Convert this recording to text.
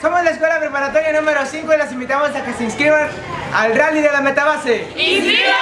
Somos la escuela preparatoria número 5 y los invitamos a que se inscriban al rally de la metabase. ¡Inscríbanse!